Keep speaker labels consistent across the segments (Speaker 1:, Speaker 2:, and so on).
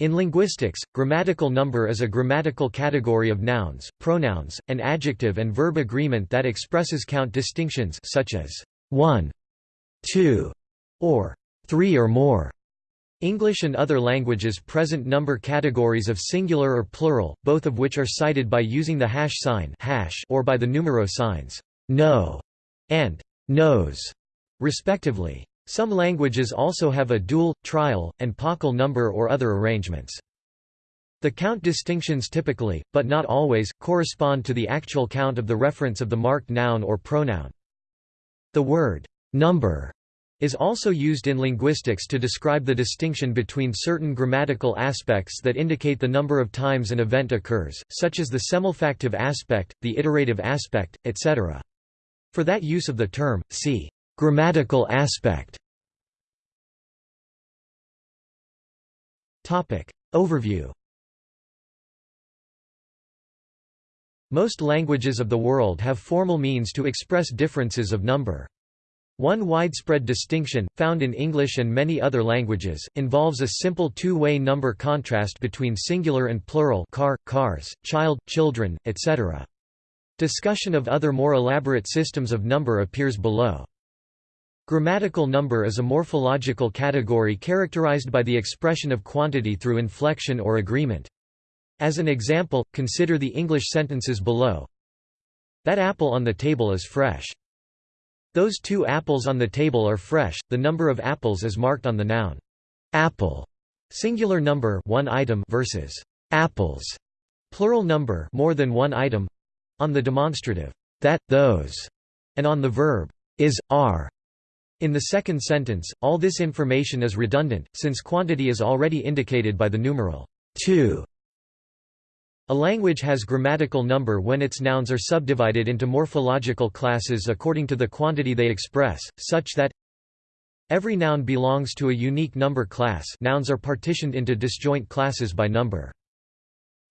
Speaker 1: In linguistics, grammatical number is a grammatical category of nouns, pronouns, and adjective and verb agreement that expresses count distinctions such as 1, 2, or 3 or more. English and other languages present number categories of singular or plural, both of which are cited by using the hash sign hash or by the numero signs no and nos, respectively. Some languages also have a dual, trial, and paucal number or other arrangements. The count distinctions typically, but not always, correspond to the actual count of the reference of the marked noun or pronoun. The word number is also used in linguistics to describe the distinction between certain grammatical aspects that indicate the number of times an event occurs, such as the semelfactive aspect, the iterative aspect, etc. For that use of the term, see Grammatical aspect Overview Most languages of the world have formal means to express differences of number. One widespread distinction, found in English and many other languages, involves a simple two-way number contrast between singular and plural car, cars, child, children, etc. Discussion of other more elaborate systems of number appears below. Grammatical number is a morphological category characterized by the expression of quantity through inflection or agreement. As an example, consider the English sentences below. That apple on the table is fresh. Those two apples on the table are fresh. The number of apples is marked on the noun apple, singular number one item versus apples, plural number more than one item, on the demonstrative that, those, and on the verb is, are. In the second sentence, all this information is redundant, since quantity is already indicated by the numeral 2. A language has grammatical number when its nouns are subdivided into morphological classes according to the quantity they express, such that every noun belongs to a unique number class nouns are partitioned into disjoint classes by number.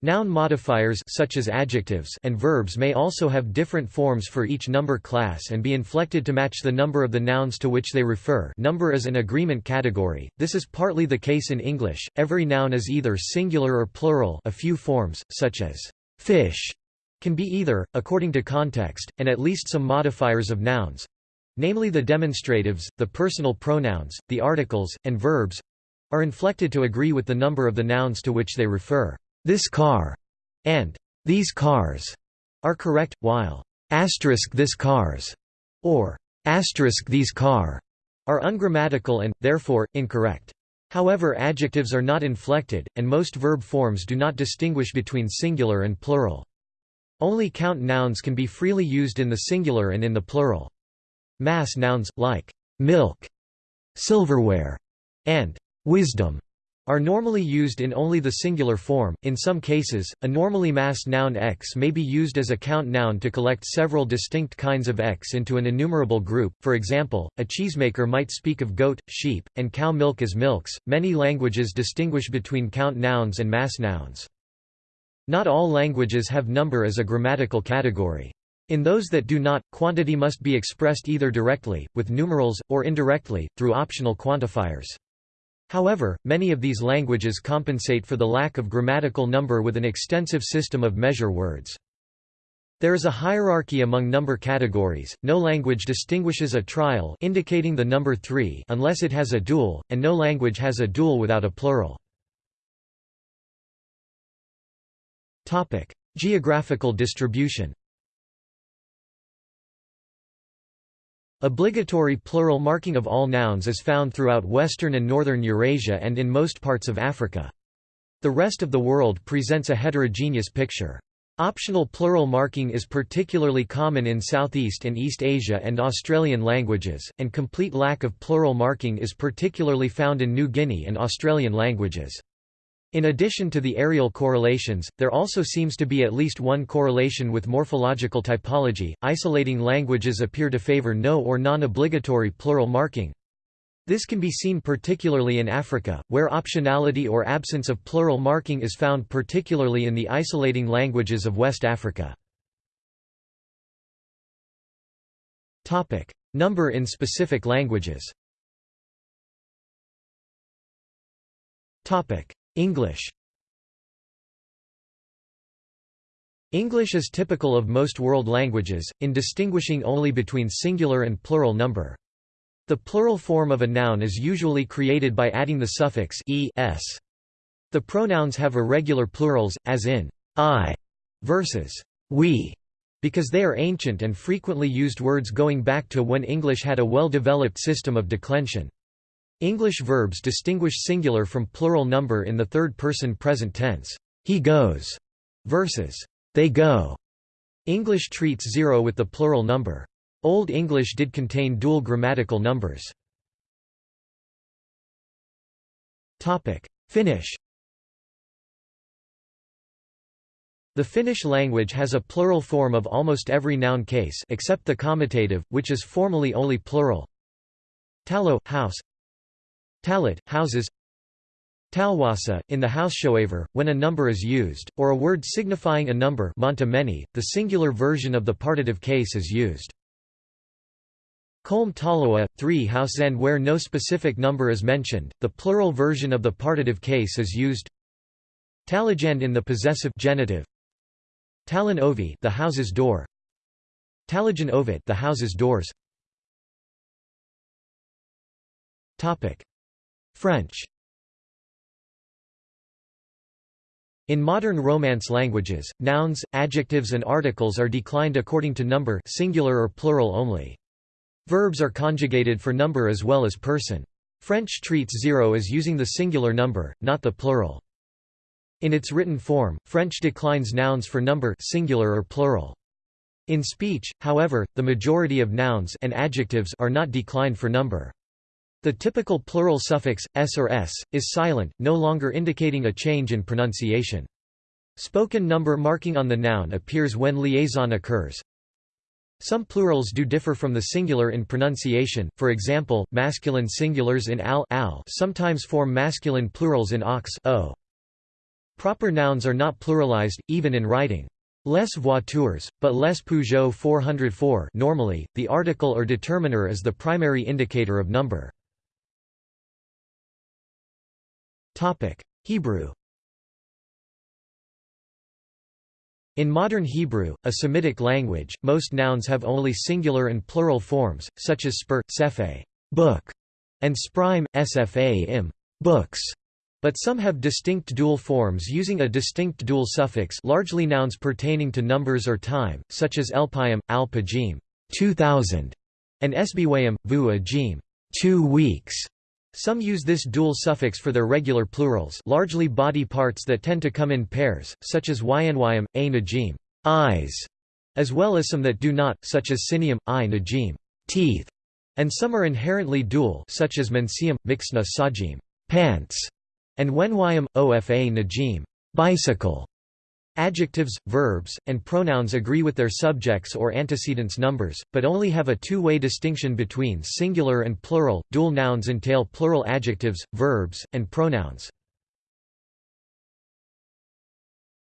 Speaker 1: Noun modifiers such as adjectives and verbs may also have different forms for each number class and be inflected to match the number of the nouns to which they refer. Number is an agreement category, this is partly the case in English, every noun is either singular or plural. A few forms, such as fish, can be either, according to context, and at least some modifiers of nouns namely the demonstratives, the personal pronouns, the articles, and verbs are inflected to agree with the number of the nouns to which they refer this car and these cars are correct, while asterisk this cars or asterisk these car are ungrammatical and, therefore, incorrect. However adjectives are not inflected, and most verb forms do not distinguish between singular and plural. Only count nouns can be freely used in the singular and in the plural. Mass nouns, like milk, silverware, and wisdom are normally used in only the singular form. In some cases, a normally massed noun x may be used as a count noun to collect several distinct kinds of x into an enumerable group. For example, a cheesemaker might speak of goat, sheep, and cow milk as milks. Many languages distinguish between count nouns and mass nouns. Not all languages have number as a grammatical category. In those that do not, quantity must be expressed either directly, with numerals, or indirectly, through optional quantifiers. However, many of these languages compensate for the lack of grammatical number with an extensive system of measure words. There is a hierarchy among number categories. No language distinguishes a trial indicating the number 3 unless it has a dual, and no language has a dual without a plural. Topic: Geographical distribution. Obligatory plural marking of all nouns is found throughout western and northern Eurasia and in most parts of Africa. The rest of the world presents a heterogeneous picture. Optional plural marking is particularly common in Southeast and East Asia and Australian languages, and complete lack of plural marking is particularly found in New Guinea and Australian languages. In addition to the areal correlations, there also seems to be at least one correlation with morphological typology. Isolating languages appear to favor no or non-obligatory plural marking. This can be seen particularly in Africa, where optionality or absence of plural marking is found particularly in the isolating languages of West Africa. Number in specific languages English English is typical of most world languages, in distinguishing only between singular and plural number. The plural form of a noun is usually created by adding the suffix e s. The pronouns have irregular plurals, as in I versus we, because they are ancient and frequently used words going back to when English had a well-developed system of declension. English verbs distinguish singular from plural number in the third-person present tense. He goes versus they go. English treats zero with the plural number. Old English did contain dual grammatical numbers. Finnish The Finnish language has a plural form of almost every noun case except the comitative, which is formally only plural. Talo, house Talit, houses Talwasa, in the Haushoever, when a number is used, or a word signifying a number the singular version of the partitive case is used. Kolm talawa, 3 and where no specific number is mentioned, the plural version of the partitive case is used. Talagend in the possessive genitive. Talon ovi the house's door. Talagen ovit the house's doors. Topic: French In modern Romance languages, nouns, adjectives and articles are declined according to number singular or plural only. Verbs are conjugated for number as well as person. French treats zero as using the singular number, not the plural. In its written form, French declines nouns for number singular or plural. In speech, however, the majority of nouns and adjectives are not declined for number. The typical plural suffix, s or s, is silent, no longer indicating a change in pronunciation. Spoken number marking on the noun appears when liaison occurs. Some plurals do differ from the singular in pronunciation, for example, masculine singulars in al, al sometimes form masculine plurals in ox o. Proper nouns are not pluralized, even in writing. Les voitures, but les Peugeot 404 normally, the article or determiner is the primary indicator of number. Hebrew In modern Hebrew, a Semitic language, most nouns have only singular and plural forms, such as spur, sephe book, and sprime, sfa im books. But some have distinct dual forms using a distinct dual suffix largely nouns pertaining to numbers or time, such as elpayim, al-pajim 2000, and esbiwayim, vu ajim two weeks. Some use this dual suffix for their regular plurals largely body parts that tend to come in pairs, such as ynyam, a najim eyes, as well as some that do not, such as sinium, i najim teeth, and some are inherently dual such as mensium, mixna sajim pants, and wenyam, ofa najim bicycle. Adjectives, verbs, and pronouns agree with their subjects or antecedents numbers, but only have a two-way distinction between singular and plural. Dual nouns entail plural adjectives, verbs, and pronouns.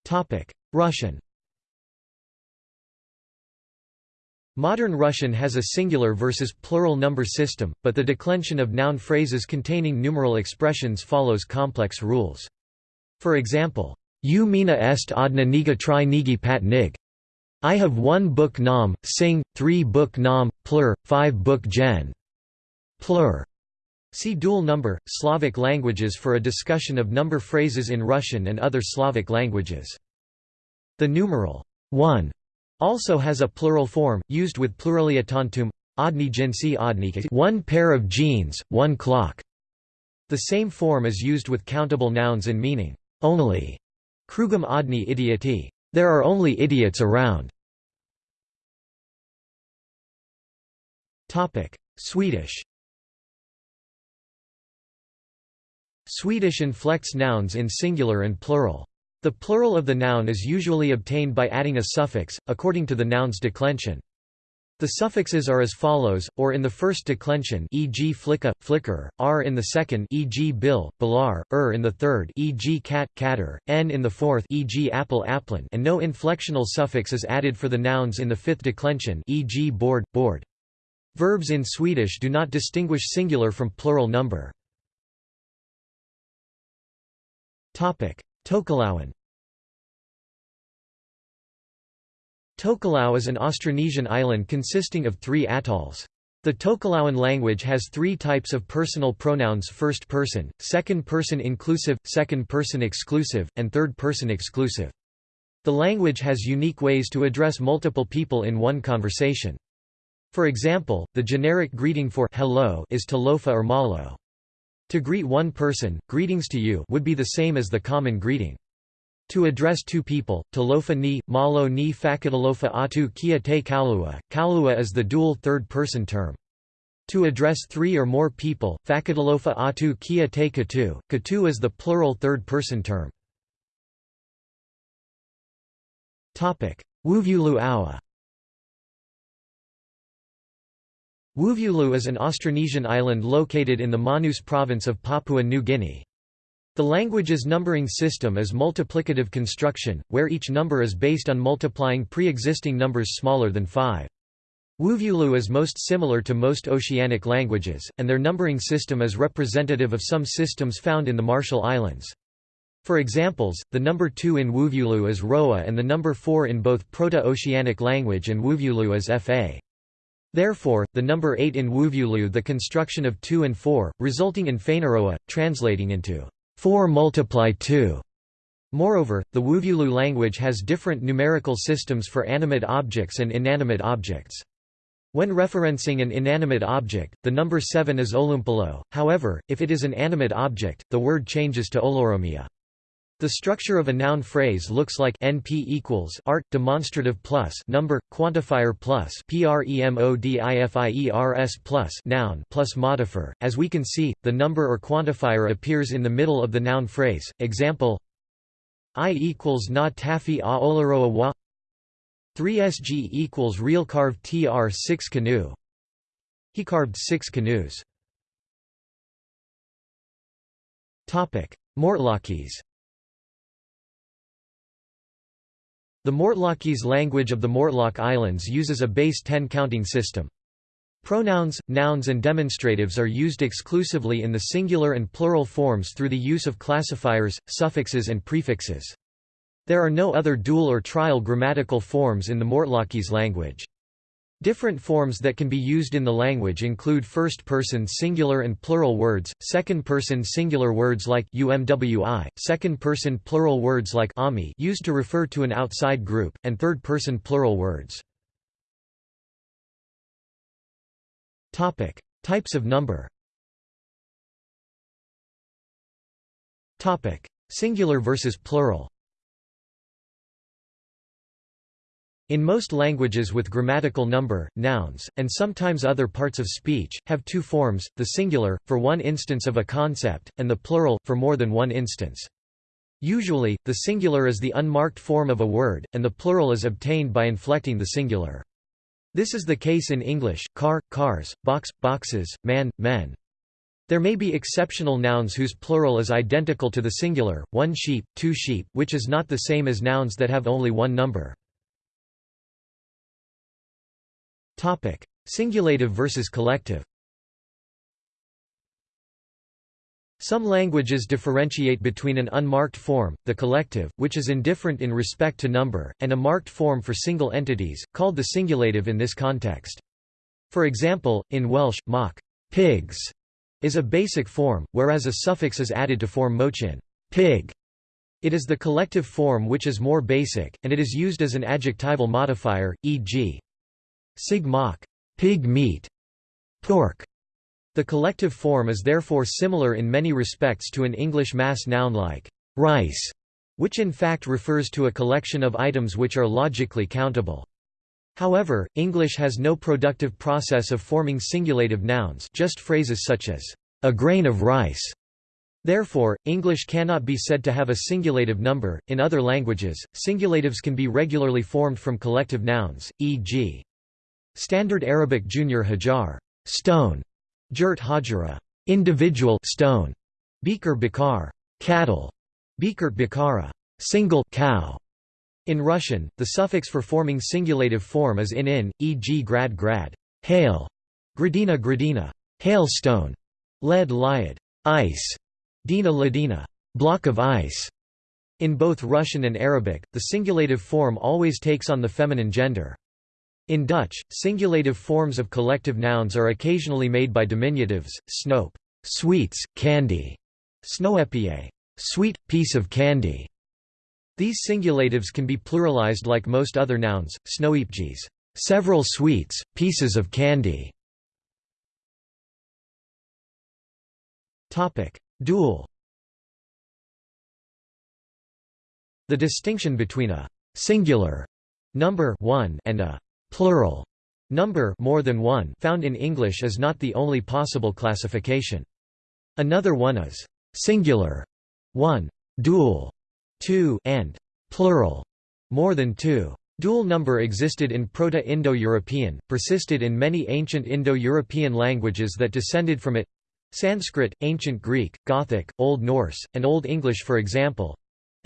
Speaker 1: Topic: Russian. Modern Russian has a singular versus plural number system, but the declension of noun phrases containing numeral expressions follows complex rules. For example, U mina est odna niga tri nigi pat nig. I have one book nam, sing, three book nam, plur, five book gen. Plur. See dual number, Slavic languages for a discussion of number phrases in Russian and other Slavic languages. The numeral 1 also has a plural form, used with pluralia tantum, odni jinsi odnika one pair of jeans, one clock. The same form is used with countable nouns in meaning only Krugum odni idioti. There are only idiots around. Swedish Swedish inflects nouns in singular and plural. The plural of the noun is usually obtained by adding a suffix, according to the noun's declension. The suffixes are as follows, or in the first declension e.g. flicka, flicker, r in the second e.g. bill, bilar, er in the third e.g. cat, catter, n in the fourth e.g. apple, applin and no inflectional suffix is added for the nouns in the fifth declension e.g. board, board. Verbs in Swedish do not distinguish singular from plural number. Tokelauan Tokelau is an Austronesian island consisting of three atolls. The Tokelauan language has three types of personal pronouns first person, second person inclusive, second person exclusive, and third person exclusive. The language has unique ways to address multiple people in one conversation. For example, the generic greeting for hello is talofa or malo. To greet one person, greetings to you would be the same as the common greeting. To address two people, talofa ni, malo ni fakatalofa atu kia te Kalua, Kalua is the dual third-person term. To address three or more people, fakatalofa atu kia te katu, katu is the plural third-person term. Wuvulu awa Wuvulu is an Austronesian island located in the Manus province of Papua New Guinea. The language's numbering system is multiplicative construction, where each number is based on multiplying pre-existing numbers smaller than 5. Wuvulu is most similar to most oceanic languages, and their numbering system is representative of some systems found in the Marshall Islands. For examples, the number 2 in Wuvulu is Roa and the number 4 in both Proto-Oceanic language and Wuvulu is Fa. Therefore, the number 8 in Wuvulu the construction of 2 and 4, resulting in Fainaroa, translating into 4 multiply 2. Moreover, the Wuvulu language has different numerical systems for animate objects and inanimate objects. When referencing an inanimate object, the number 7 is olumpalo, however, if it is an animate object, the word changes to oloromia. The structure of a noun phrase looks like NP equals art demonstrative plus number quantifier plus premodifiers plus noun plus modifier. As we can see, the number or quantifier appears in the middle of the noun phrase. Example: I equals na taffy a olaroa wa. 3sg equals real carved tr 6 canoe. He carved six canoes. Topic: Mortlockese The Mortlockese language of the Mortlock Islands uses a base 10 counting system. Pronouns, nouns and demonstratives are used exclusively in the singular and plural forms through the use of classifiers, suffixes and prefixes. There are no other dual or trial grammatical forms in the Mortlockese language. Different forms that can be used in the language include first-person singular and plural words, second-person singular words like umwi, second-person plural words like ami used to refer to an outside group, and third-person plural words. Topic: Types of number. Topic: Singular versus plural. In most languages with grammatical number, nouns, and sometimes other parts of speech, have two forms, the singular, for one instance of a concept, and the plural, for more than one instance. Usually, the singular is the unmarked form of a word, and the plural is obtained by inflecting the singular. This is the case in English, car, cars, box, boxes, man, men. There may be exceptional nouns whose plural is identical to the singular, one sheep, two sheep, which is not the same as nouns that have only one number. Topic: Singulative versus collective. Some languages differentiate between an unmarked form, the collective, which is indifferent in respect to number, and a marked form for single entities, called the singulative in this context. For example, in Welsh, mock pigs is a basic form, whereas a suffix is added to form mochin pig. It is the collective form which is more basic, and it is used as an adjectival modifier, e.g. Sig mock, pig meat, pork. The collective form is therefore similar in many respects to an English mass noun like rice, which in fact refers to a collection of items which are logically countable. However, English has no productive process of forming singulative nouns just phrases such as, a grain of rice. Therefore, English cannot be said to have a singulative number. In other languages, singulatives can be regularly formed from collective nouns, e.g. Standard Arabic Junior Hajar stone, Jurt Hajara individual stone, Beaker Bakar cattle, Beaker Bakara single cow. In Russian, the suffix for forming singulative form is in in, e.g. grad grad, hail, gradina gradina, hailstone, lead liad, ice, dina ladina, block of ice. In both Russian and Arabic, the singulative form always takes on the feminine gender. In Dutch, singulative forms of collective nouns are occasionally made by diminutives, snoep, sweets, candy, snoepje, sweet, piece of candy. These singulatives can be pluralized like most other nouns, snoepjes, several sweets, pieces of candy. Dual The distinction between a «singular» number one and a «plural» number more than one found in English is not the only possible classification. Another one is «singular» one, «dual» two, and «plural» more than two. Dual number existed in Proto-Indo-European, persisted in many ancient Indo-European languages that descended from it Sanskrit, Ancient Greek, Gothic, Old Norse, and Old English for example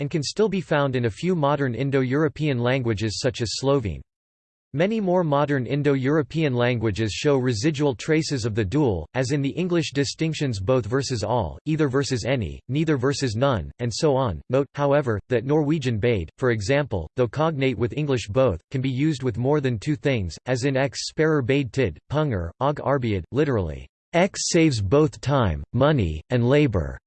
Speaker 1: and can still be found in a few modern Indo-European languages such as Slovene. Many more modern Indo-European languages show residual traces of the dual, as in the English distinctions both versus all, either versus any, neither versus none, and so on. Note, however, that Norwegian bade, for example, though cognate with English both, can be used with more than two things, as in x sparer bade tid, punger, og arbiad, literally, X saves both time, money, and labor.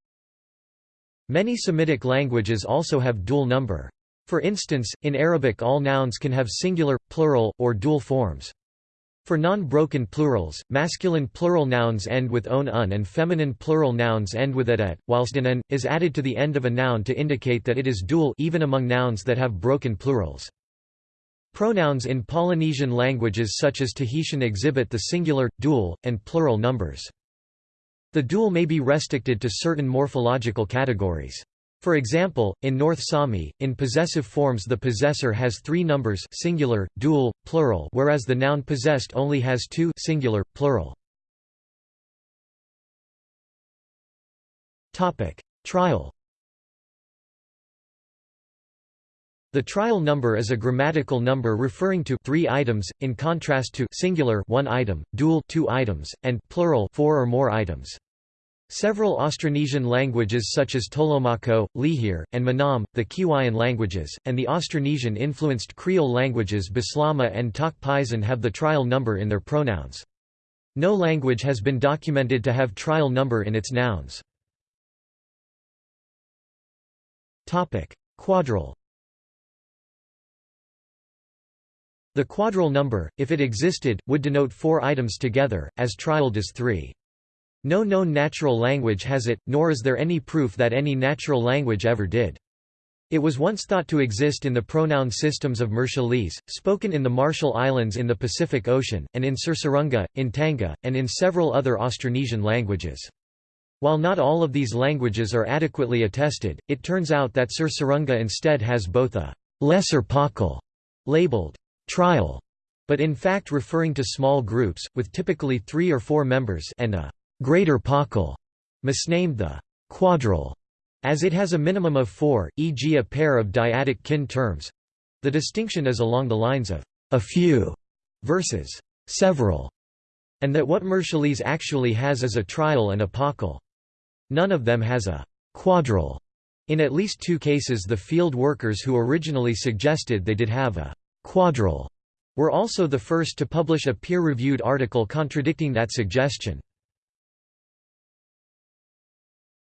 Speaker 1: Many Semitic languages also have dual number. For instance, in Arabic all nouns can have singular, plural, or dual forms. For non-broken plurals, masculine plural nouns end with on un and feminine plural nouns end with et, et, whilst an, an is added to the end of a noun to indicate that it is dual even among nouns that have broken plurals. Pronouns in Polynesian languages such as Tahitian exhibit the singular, dual, and plural numbers. The dual may be restricted to certain morphological categories. For example, in North Sami, in possessive forms the possessor has three numbers singular, dual, plural whereas the noun possessed only has two singular, plural. Trial The trial number is a grammatical number referring to three items, in contrast to singular one item, dual two items, and plural four or more items. Several Austronesian languages such as Tolomako, Lihir, and Manam, the Kiwaian languages, and the Austronesian-influenced Creole languages Bislama and Tok Pisin have the trial number in their pronouns. No language has been documented to have trial number in its nouns. Quadral The quadral number, if it existed, would denote four items together, as trial does three. No known natural language has it, nor is there any proof that any natural language ever did. It was once thought to exist in the pronoun systems of Marshallese, spoken in the Marshall Islands in the Pacific Ocean, and in Sursurunga, in Tanga, and in several other Austronesian languages. While not all of these languages are adequately attested, it turns out that Sursurunga instead has both a lesser paucal labeled trial, but in fact referring to small groups, with typically three or four members and a greater paucal, misnamed the quadral, as it has a minimum of four, e.g. a pair of dyadic kin terms. The distinction is along the lines of a few versus several, and that what Marshallese actually has is a trial and a. None of them has a quadral. In at least two cases the field workers who originally suggested they did have a Quadral were also the first to publish a peer-reviewed article contradicting that suggestion.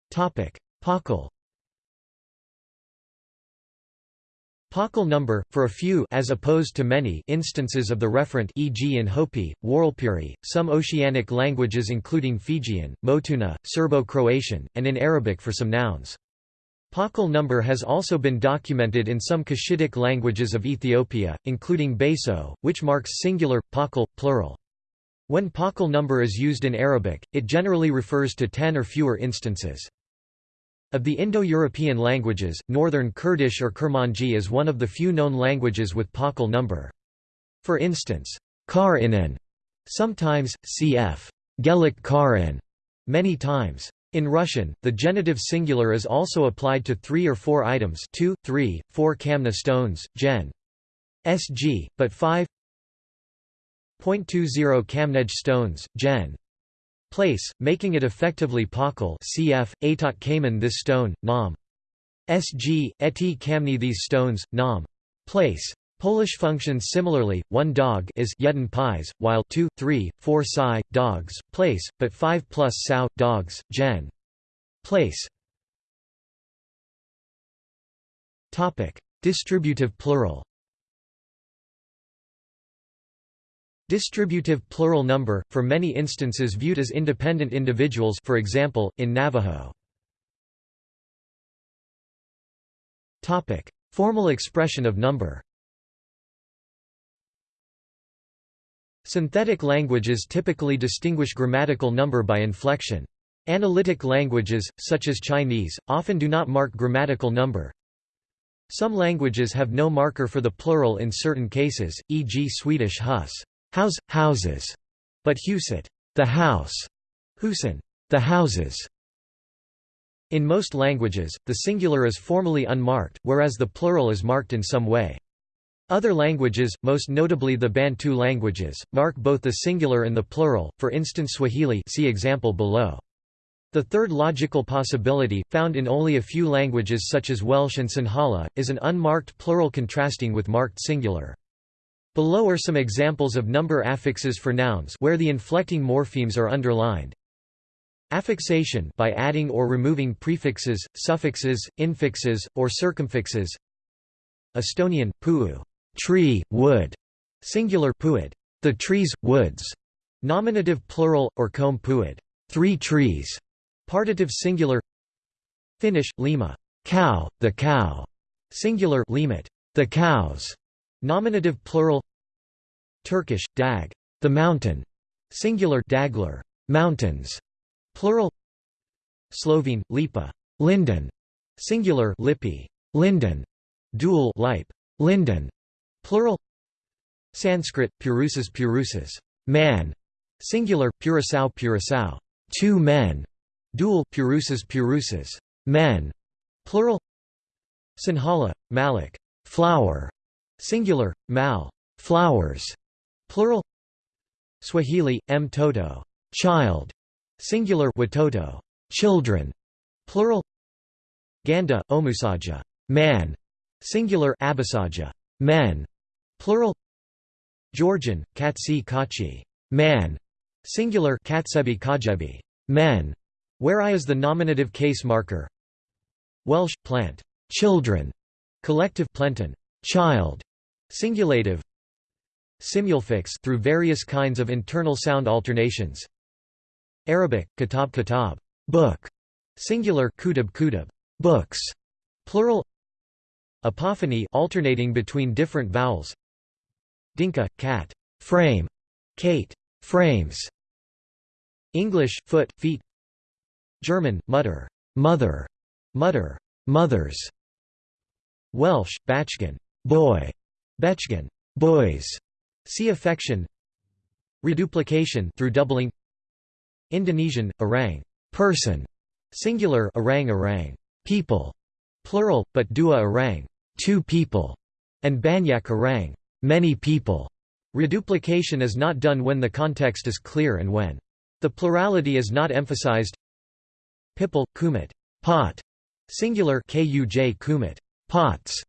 Speaker 1: Paucal Paucal number, for a few as opposed to many instances of the referent e.g. in Hopi, Warlpiri, some oceanic languages including Fijian, Motuna, Serbo-Croatian, and in Arabic for some nouns. Paucal number has also been documented in some Cushitic languages of Ethiopia, including Baso, which marks singular, paucal, plural. When paucal number is used in Arabic, it generally refers to ten or fewer instances. Of the Indo-European languages, Northern Kurdish or Kurmanji is one of the few known languages with paucal number. For instance, Kar-Inan, sometimes, cf. Gelik Kar-In, many times. In Russian, the genitive singular is also applied to three or four items two, three, four kamna stones, gen. sg, but 5 0.20 kamnej stones, gen. place, making it effectively paucal cf. atot kamen this stone, nam. Sg, eti kamni these stones, nam. Place. Polish functions similarly, 1 dog is jeden pies, while 2, 3, 4 psi, dogs, place, but 5 plus sow, dogs, gen. Place. Distributive plural Distributive plural number, for many instances viewed as independent individuals for example, in Navajo. Formal expression of number Synthetic languages typically distinguish grammatical number by inflection. Analytic languages, such as Chinese, often do not mark grammatical number. Some languages have no marker for the plural in certain cases, e.g. Swedish hus house, houses, but huset the house, husen the houses. In most languages, the singular is formally unmarked, whereas the plural is marked in some way. Other languages, most notably the Bantu languages, mark both the singular and the plural, for instance Swahili see example below. The third logical possibility, found in only a few languages such as Welsh and Sinhala, is an unmarked plural contrasting with marked singular. Below are some examples of number affixes for nouns where the inflecting morphemes are underlined. Affixation by adding or removing prefixes, suffixes, infixes, or circumfixes. Estonian, puu tree, wood, singular puid, the trees, woods, nominative plural, or comb puid, three trees, partitive singular, Finnish, lima, cow, the cow, singular limit, the cows, nominative plural, Turkish, dag, the mountain, singular dagler, mountains, plural, Slovene, lipa, linden, singular lipi, linden, dual lipe, linden, Plural. Sanskrit, purusas purusas man", singular, purusau purusau two men, dual, purusas purusas men", plural. Sinhala, malik. Flower", singular, mal flowers", plural. Swahili, mtoto child", singular watoto. Children", plural. Ganda, omusaja. Man", singular abasaja. Men", Plural. Georgian, katsi kachi. Man", singular katsebi kajebi men", where i is the nominative case marker. Welsh plant. Children, collective plenton. Child, singulative. Simulfix through various kinds of internal sound alternations. Arabic kitab kitab book, singular kutub kutub books, plural. Apophony alternating between different vowels. Dinka, cat, frame, Kate, frames. English, foot, feet. German, mutter, mother, mutter, mothers. Welsh, bachgen, boy, bechgen, boys. See affection. Reduplication through doubling. Indonesian, orang, person, singular orang orang, people, plural, but dua orang, two people, and banyak orang, many people. Reduplication is not done when the context is clear and when. The plurality is not emphasized. Pipil, kumit, pot, singular kuj kumit, pots,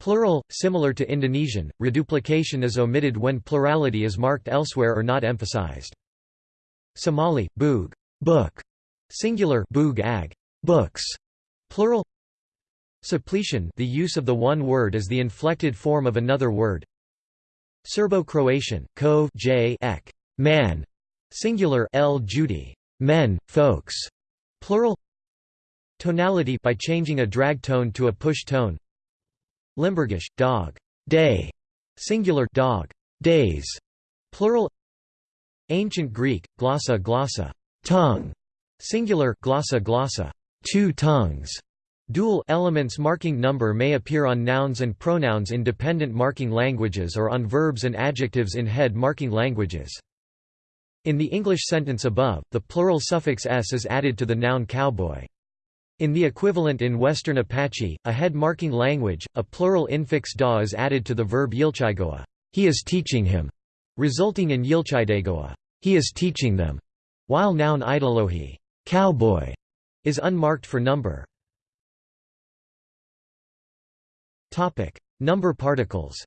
Speaker 1: plural, similar to Indonesian. Reduplication is omitted when plurality is marked elsewhere or not emphasized. Somali, boog, book, singular boog ag, books, plural. Suppletion, the use of the one word as the inflected form of another word. Serbo-Croatian, kov j ek, man, singular l Judy, men, folks, plural. Tonality by changing a drag tone to a push tone. Limburgish, dog, day, singular dog, days, plural. Ancient Greek, glossa glossa, tongue, singular glossa glossa, two tongues. Dual elements marking number may appear on nouns and pronouns in dependent marking languages or on verbs and adjectives in head marking languages. In the English sentence above, the plural suffix s is added to the noun cowboy. In the equivalent in Western Apache, a head marking language, a plural infix da is added to the verb yilchigoa, he is teaching him, resulting in yilchidegoa, he is teaching them. while noun idolohi cowboy", is unmarked for number. Topic: Number particles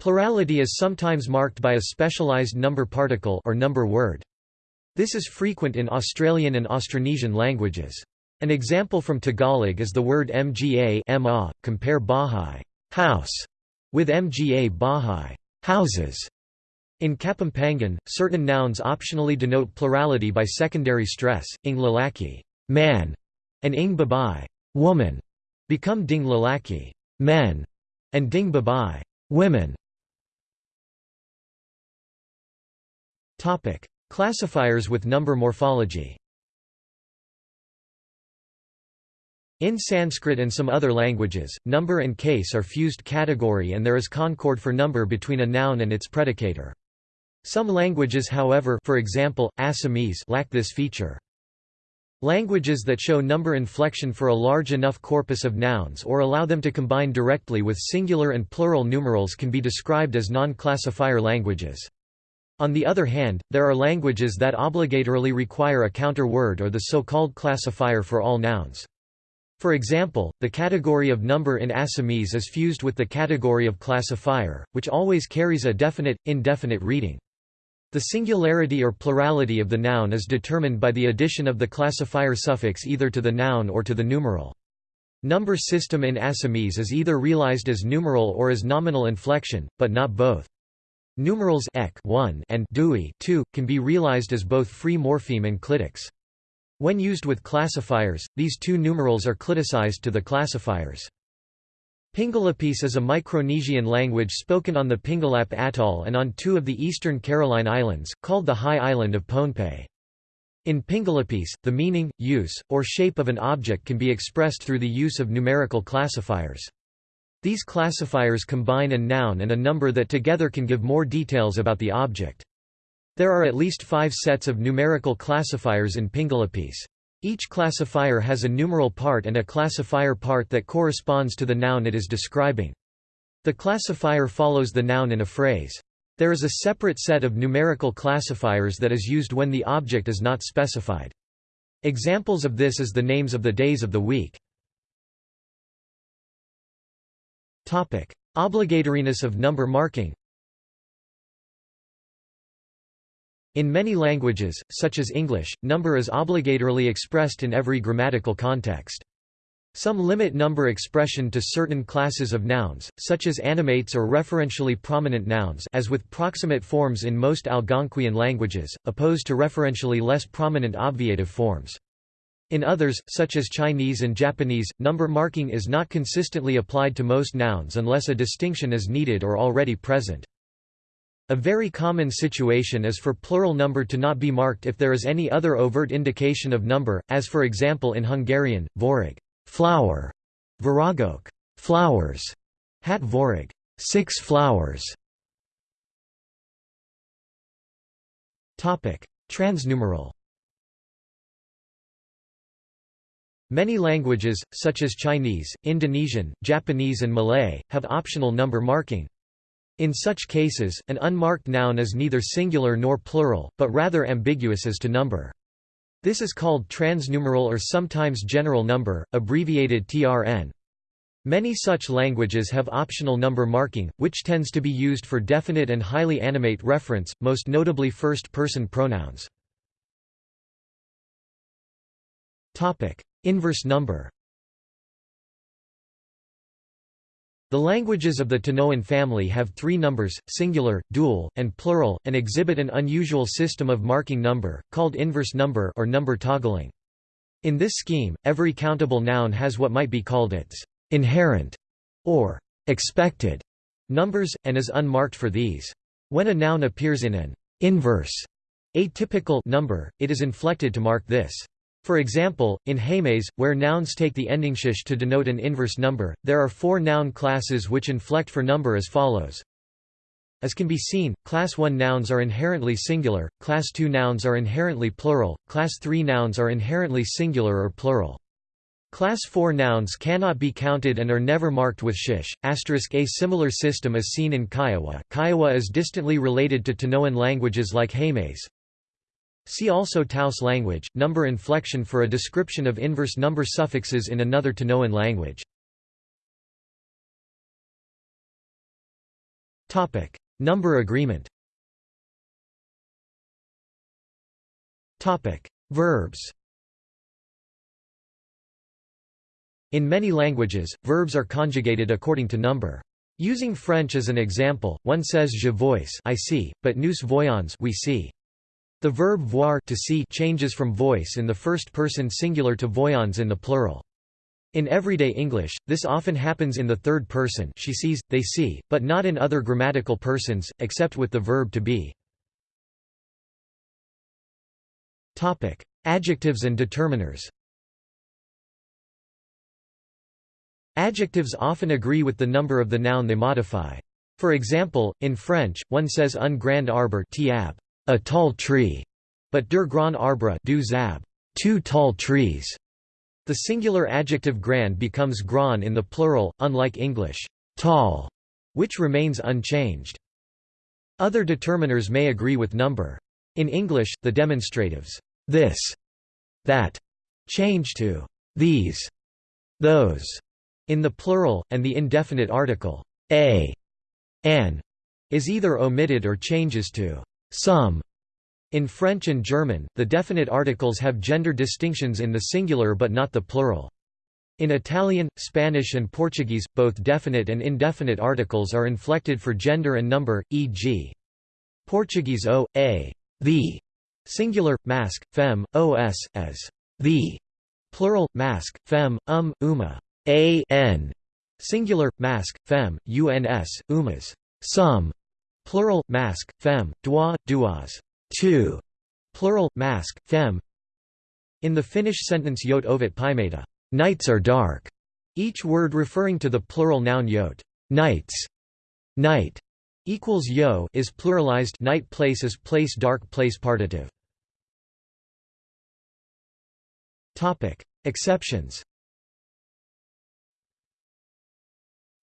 Speaker 1: Plurality is sometimes marked by a specialized number particle or number word. This is frequent in Australian and Austronesian languages. An example from Tagalog is the word mga ma, compare Bahay house with mga bahay houses. In Kapampangan, certain nouns optionally denote plurality by secondary stress, ing lalaki man, and ing babai woman, become ding lalaki men, and ding babai women. Topic: Classifiers with number morphology In Sanskrit and some other languages, number and case are fused category and there is concord for number between a noun and its predicator. Some languages however for example, Assamese lack this feature. Languages that show number inflection for a large enough corpus of nouns or allow them to combine directly with singular and plural numerals can be described as non-classifier languages. On the other hand, there are languages that obligatorily require a counter word or the so-called classifier for all nouns. For example, the category of number in Assamese is fused with the category of classifier, which always carries a definite, indefinite reading. The singularity or plurality of the noun is determined by the addition of the classifier suffix either to the noun or to the numeral. Number system in Assamese is either realized as numeral or as nominal inflection, but not both. Numerals ek 1 and dui 2 can be realized as both free morpheme and clitics. When used with classifiers, these two numerals are cliticized to the classifiers. Pingalapese is a Micronesian language spoken on the Pingalap Atoll and on two of the eastern Caroline Islands, called the High Island of Pohnpei. In Pingalapese, the meaning, use, or shape of an object can be expressed through the use of numerical classifiers. These classifiers combine a noun and a number that together can give more details about the object. There are at least five sets of numerical classifiers in Pingalapese. Each classifier has a numeral part and a classifier part that corresponds to the noun it is describing. The classifier follows the noun in a phrase. There is a separate set of numerical classifiers that is used when the object is not specified. Examples of this is the names of the days of the week. Obligatoriness of number marking In many languages, such as English, number is obligatorily expressed in every grammatical context. Some limit number expression to certain classes of nouns, such as animates or referentially prominent nouns as with proximate forms in most Algonquian languages, opposed to referentially less prominent obviative forms. In others, such as Chinese and Japanese, number marking is not consistently applied to most nouns unless a distinction is needed or already present. A very common situation is for plural number to not be marked if there is any other overt indication of number, as for example in Hungarian, vorig flower, viragok flowers, hat vorig six flowers. Transnumeral Many languages, such as Chinese, Indonesian, Japanese and Malay, have optional number marking. In such cases, an unmarked noun is neither singular nor plural, but rather ambiguous as to number. This is called transnumeral or sometimes general number, abbreviated TRN. Many such languages have optional number marking, which tends to be used for definite and highly animate reference, most notably first-person pronouns. Inverse number The languages of the Tanoan family have three numbers, singular, dual, and plural, and exhibit an unusual system of marking number, called inverse number or number toggling. In this scheme, every countable noun has what might be called its inherent or expected numbers, and is unmarked for these. When a noun appears in an inverse atypical number, it is inflected to mark this. For example, in Jemez, where nouns take the ending shish to denote an inverse number, there are four noun classes which inflect for number as follows. As can be seen, class 1 nouns are inherently singular, class 2 nouns are inherently plural, class 3 nouns are inherently singular or plural. Class 4 nouns cannot be counted and are never marked with shish. Asterisk a similar system is seen in Kiowa. Kiowa is distantly related to Tanoan languages like Jemez. See also Taos language, number inflection for a description of inverse number suffixes in another Tanoan language. Topic: Number agreement. Topic: Verbs. In many languages, verbs are conjugated according to number. Using French as an example, one says je vois I see, but nous voyons we see. The verb voir to see changes from vois in the first person singular to voyons in the plural. In everyday English, this often happens in the third person she sees, they see, but not in other grammatical persons, except with the verb to be. Adjectives and determiners Adjectives often agree with the number of the noun they modify. For example, in French, one says un grand arbre tiab, a tall tree, but der grand arbre du zab, two tall trees. The singular adjective grand becomes grand in the plural, unlike English tall, which remains unchanged. Other determiners may agree with number. In English, the demonstratives this, that change to these, those in the plural, and the indefinite article a, an is either omitted or changes to some. In French and German, the definite articles have gender distinctions in the singular but not the plural. In Italian, Spanish and Portuguese, both definite and indefinite articles are inflected for gender and number, e.g. Portuguese o, a, the, singular, masc, fem, os, as the, plural, masc, fem, um, uma a n singular masc fem uns umas some plural masc fem dua duas two. Plural masc fem in the Finnish sentence yot ovet pimeita nights are dark. Each word referring to the plural noun yot nights. Night equals yo is pluralized night place is place dark place partitive. Topic. Exceptions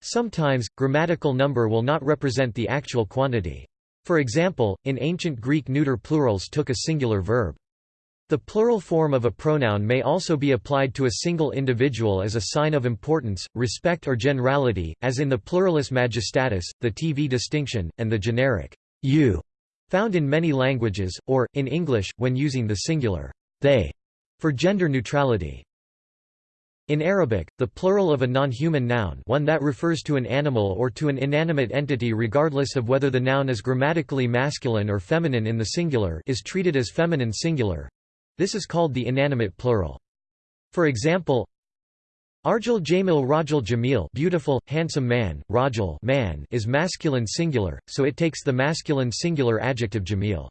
Speaker 1: Sometimes, grammatical number will not represent the actual quantity. For example, in ancient Greek neuter plurals took a singular verb. The plural form of a pronoun may also be applied to a single individual as a sign of importance, respect or generality, as in the pluralis majestatis, the TV distinction, and the generic you, found in many languages, or, in English, when using the singular they, for gender neutrality. In Arabic, the plural of a non-human noun one that refers to an animal or to an inanimate entity regardless of whether the noun is grammatically masculine or feminine in the singular is treated as feminine singular. This is called the inanimate plural. For example, Arjul Jamil Rajul Jamil beautiful, handsome man, Rajul man is masculine singular, so it takes the masculine singular adjective Jamil.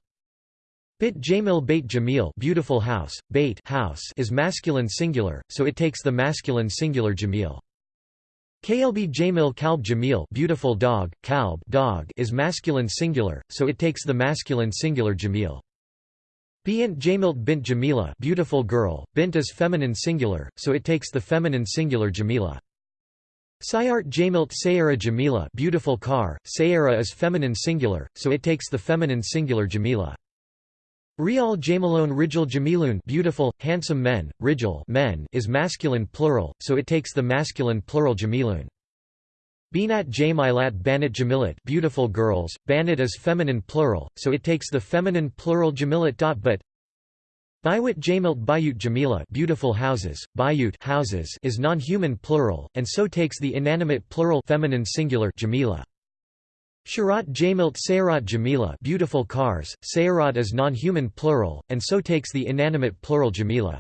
Speaker 1: Bit Jamil Bait Jamil beautiful house, bait house is masculine singular, so it takes the masculine singular Jamil. Klb Jamil Kalb Jamil beautiful dog, kalb dog is masculine singular, so it takes the masculine singular Jamil. Bint Jamilt bint Jamila beautiful girl, bint is feminine singular, so it takes the feminine singular Jamila. Sayart Jamilt Sayara Jamila beautiful car, Sayara is feminine singular, so it takes the feminine singular Jamila. Rial Jamilone Rijal Jamilun beautiful, handsome men, Rijal men is masculine plural, so it takes the masculine plural Jamilun. Binat Jamilat Banat Jamilat beautiful girls, Banat is feminine plural, so it takes the feminine plural Jamilat. But Biwit Jamilt Bayut Jamila beautiful houses, Bayut houses is non-human plural, and so takes the inanimate plural feminine singular Jamila. Sharat Jamilt Sayarat Jamila beautiful cars, Sayarat is non-human plural, and so takes the inanimate plural Jamila.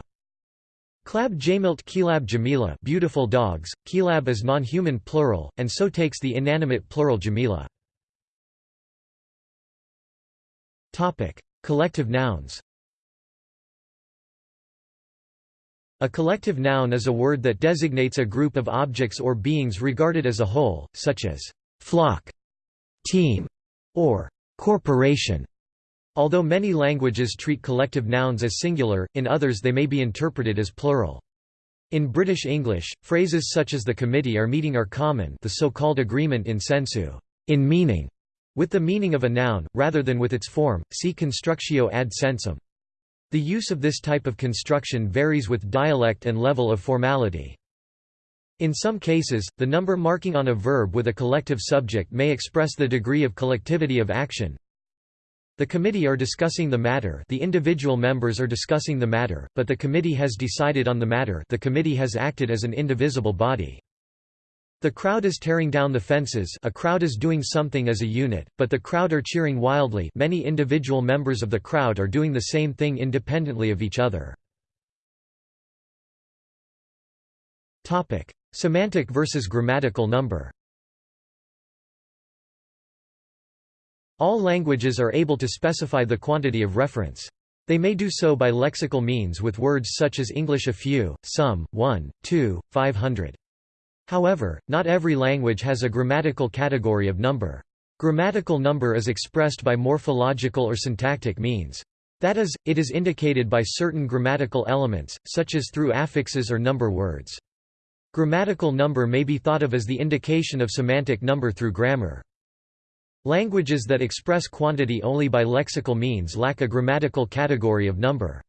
Speaker 1: Klab Jamilt Kilab Jamila beautiful dogs, Kilab is non-human plural, and so takes the inanimate plural Jamila. Collective nouns A collective noun is a word that designates a group of objects or beings regarded as a whole, such as flock, team, or corporation. Although many languages treat collective nouns as singular, in others they may be interpreted as plural. In British English, phrases such as the committee are meeting are common the so-called agreement in sensu, in meaning, with the meaning of a noun, rather than with its form, see constructio ad sensum. The use of this type of construction varies with dialect and level of formality. In some cases, the number marking on a verb with a collective subject may express the degree of collectivity of action, the committee are discussing the matter the individual members are discussing the matter, but the committee has decided on the matter the committee has acted as an indivisible body. The crowd is tearing down the fences a crowd is doing something as a unit, but the crowd are cheering wildly many individual members of the crowd are doing the same thing independently of each other. Semantic versus grammatical number All languages are able to specify the quantity of reference. They may do so by lexical means with words such as English a few, some, one, two, five hundred. However, not every language has a grammatical category of number. Grammatical number is expressed by morphological or syntactic means. That is, it is indicated by certain grammatical elements, such as through affixes or number words. Grammatical number may be thought of as the indication of semantic number through grammar. Languages that express quantity only by lexical means lack a grammatical category of number.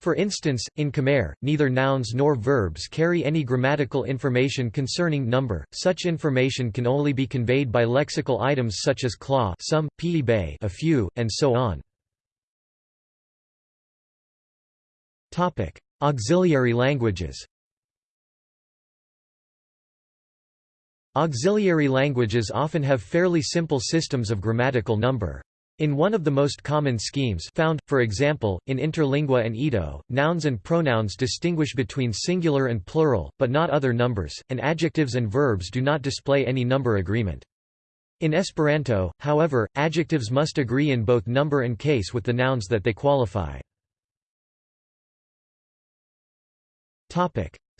Speaker 1: For instance, in Khmer, neither nouns nor verbs carry any grammatical information concerning number, such information can only be conveyed by lexical items such as claw some, bay a few, and so on. Auxiliary languages Auxiliary languages often have fairly simple systems of grammatical number. In one of the most common schemes found, for example, in Interlingua and Ido, nouns and pronouns distinguish between singular and plural, but not other numbers, and adjectives and verbs do not display any number agreement. In Esperanto, however, adjectives must agree in both number and case with the nouns that they qualify.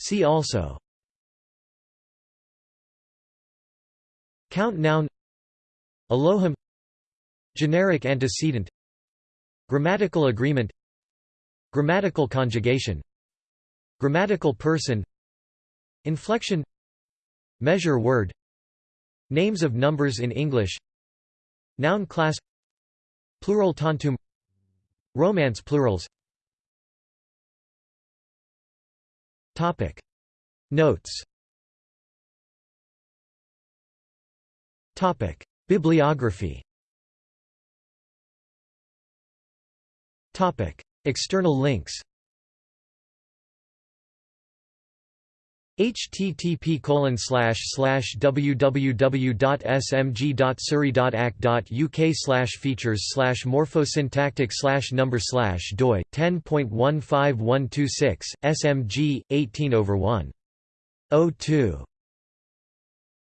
Speaker 1: See also Count noun Elohim Generic antecedent Grammatical agreement Grammatical conjugation Grammatical person Inflection Measure word Names of numbers in English Noun class Plurale tantum Romance plurals. Topic. Notes Topic: Bibliography. Topic: External links. http colon www.smg.surrey.ac.uk slash features slash morphosyntactic slash number slash doi 10.15126 smg 18 over 1 02